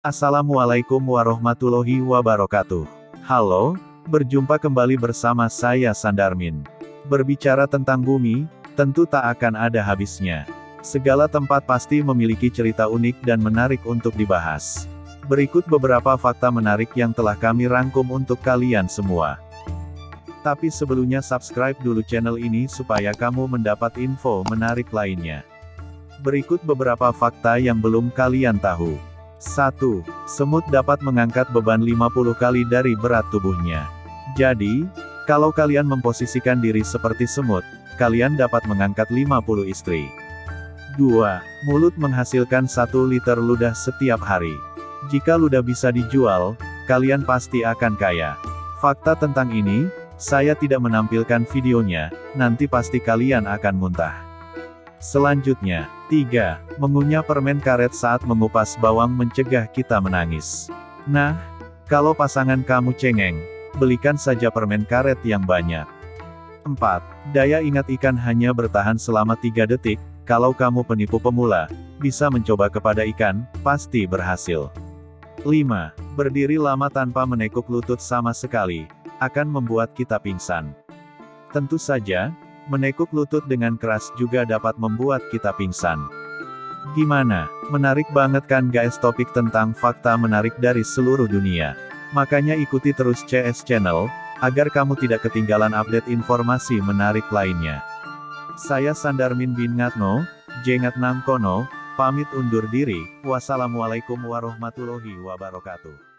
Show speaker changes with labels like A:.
A: Assalamualaikum warahmatullahi wabarakatuh. Halo, berjumpa kembali bersama saya Sandarmin. Berbicara tentang bumi, tentu tak akan ada habisnya. Segala tempat pasti memiliki cerita unik dan menarik untuk dibahas. Berikut beberapa fakta menarik yang telah kami rangkum untuk kalian semua. Tapi sebelumnya subscribe dulu channel ini supaya kamu mendapat info menarik lainnya. Berikut beberapa fakta yang belum kalian tahu. 1. Semut dapat mengangkat beban 50 kali dari berat tubuhnya. Jadi, kalau kalian memposisikan diri seperti semut, kalian dapat mengangkat 50 istri. 2. Mulut menghasilkan 1 liter ludah setiap hari. Jika ludah bisa dijual, kalian pasti akan kaya. Fakta tentang ini, saya tidak menampilkan videonya, nanti pasti kalian akan muntah. Selanjutnya, 3. Mengunyah permen karet saat mengupas bawang mencegah kita menangis. Nah, kalau pasangan kamu cengeng, belikan saja permen karet yang banyak. 4. Daya ingat ikan hanya bertahan selama 3 detik, kalau kamu penipu pemula, bisa mencoba kepada ikan, pasti berhasil. 5. Berdiri lama tanpa menekuk lutut sama sekali, akan membuat kita pingsan. Tentu saja, Menekuk lutut dengan keras juga dapat membuat kita pingsan. Gimana? Menarik banget kan guys topik tentang fakta menarik dari seluruh dunia. Makanya ikuti terus CS Channel, agar kamu tidak ketinggalan update informasi menarik lainnya. Saya Sandarmin bin Ngatno, Jengat Nangkono, pamit undur diri, wassalamualaikum warahmatullahi wabarakatuh.